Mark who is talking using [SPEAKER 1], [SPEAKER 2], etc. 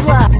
[SPEAKER 1] два